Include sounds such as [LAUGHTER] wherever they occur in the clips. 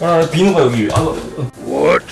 아, 비는 거야 여기. 아, 어. What?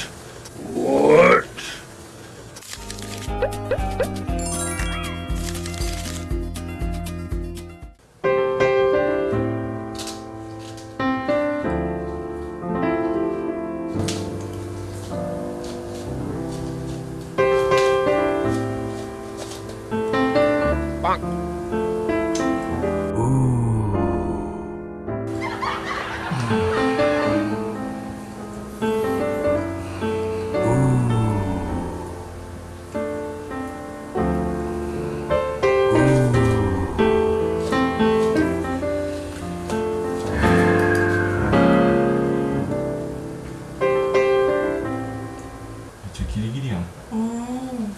길이길이야. 음.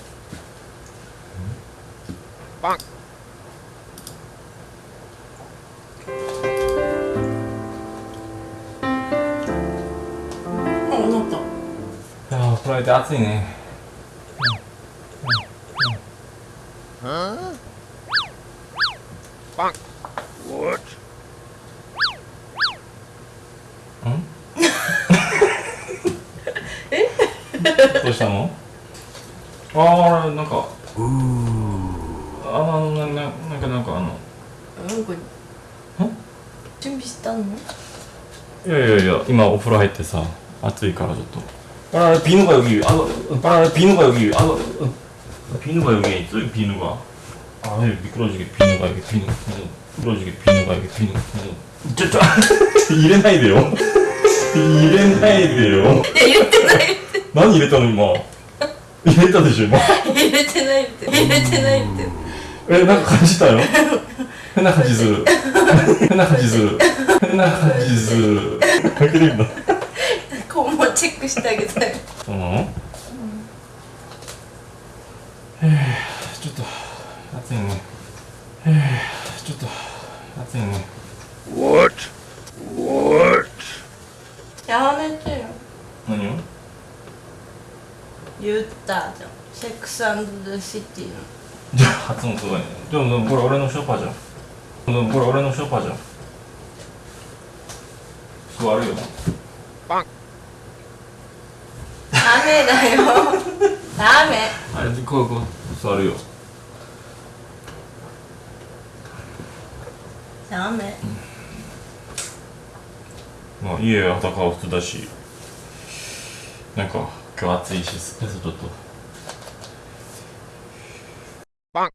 빵. 어, 올라왔다. 야, 프라이 따뜻이네. 어? 빵. [LAUGHS] どうしたのああなんかあのなななんかなんかあの 응, 그. 어? 준비 したの?いやいやいや今お風呂入ってさ暑いからちょっとあビ누가 여기 아 아, 비누가 여기 아 비누가 여기 있어 비누가 아 미끄러지게 비누가 여기 비누 미끄러지게 비누가 여기 비누 저저 이래ないでよ入れないでよ入れてないって。 何入れたの今？入れたでしょ今？入れてないって。入れてないって。えなんか感じたよ変な感じする変な感じする変な感じする開けてみたこうもチェックしてあげたい。そうなの、へえちょっと暑いねへえちょっと暑いね What? What? やめてよ。何を言ったじゃん。セックスザ・シティの。じゃあ発音すごいねでもでもこれ俺のショーパーじゃんでもこれ俺のショーパーじゃん座るよ Bonk. ダメだよ。ダメ。あれこうこう座るよダメ。まあ家は裸は普通だしなんか今日暑いしスペースちょっと。パン。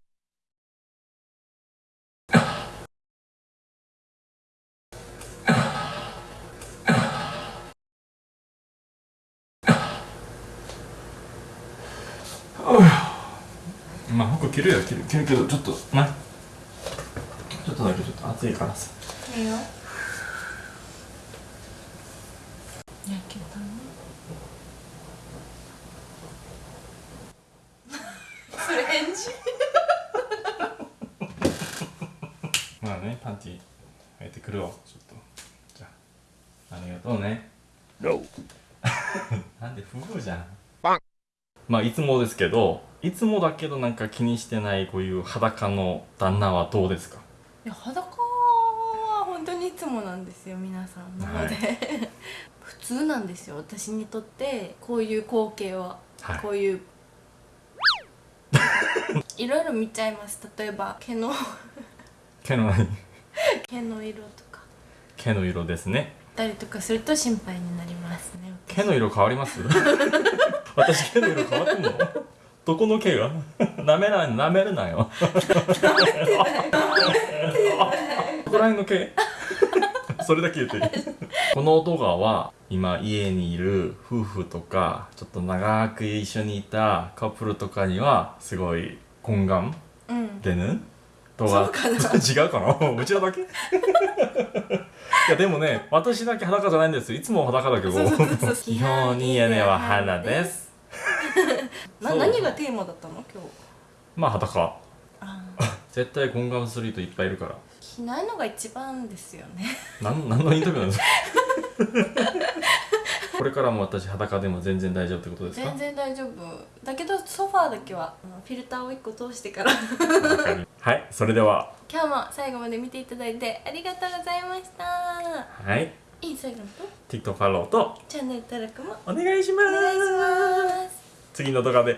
まあ服着るよ着る。着るけどちょっとな。ちょっとだけちょっと暑いからさ。いいよ。やけたね。フレンチ。まあねパンティ履いてくるわちょっと。じゃあありがとうね. [LAUGHS] なんで夫婦じゃん。パン。まあいつもですけどいつもだけどなんか気にしてないこういう裸の旦那はどうですか？いや裸は本当にいつもなんですよ皆さんなので、はい。[LAUGHS] 普通なんですよ私にとってこういう光景は、はい。こういう。[LAUGHS] いろいろ見ちゃいます。例えば毛の毛の何毛の色とか。毛の色ですね。たりとかすると心配になりますね毛の色変わります？[LAUGHS] 私毛の色変わってんの？どこの毛が？舐めない。舐めるなよここら辺の毛？それだけ言ってこの動画は今家にいる夫婦とかちょっと長く一緒にいたカップルとかにはすごい懇願うん。でぬ？動画。[LAUGHS] 違うかな？[LAUGHS] うちらだけ？[LAUGHS] いやでもね私だけ裸じゃないんですよ。いつも裸だけど。基本に屋根は花です。な何がテーマだったの？今日。まあ裸。あ絶対懇願する人いっぱいいるから。着ないのが一番ですよね。なん何のインタビューなんですか？これからも私裸でも全然大丈夫ってことですか？全然大丈夫。だけどソファーだけはフィルターを1個通してから。はいそれでは。今日も最後まで見ていただいてありがとうございました。はい。いい最後のと？TikTok フォローと。チャンネル登録も。お願いします。お願いします。次の動画で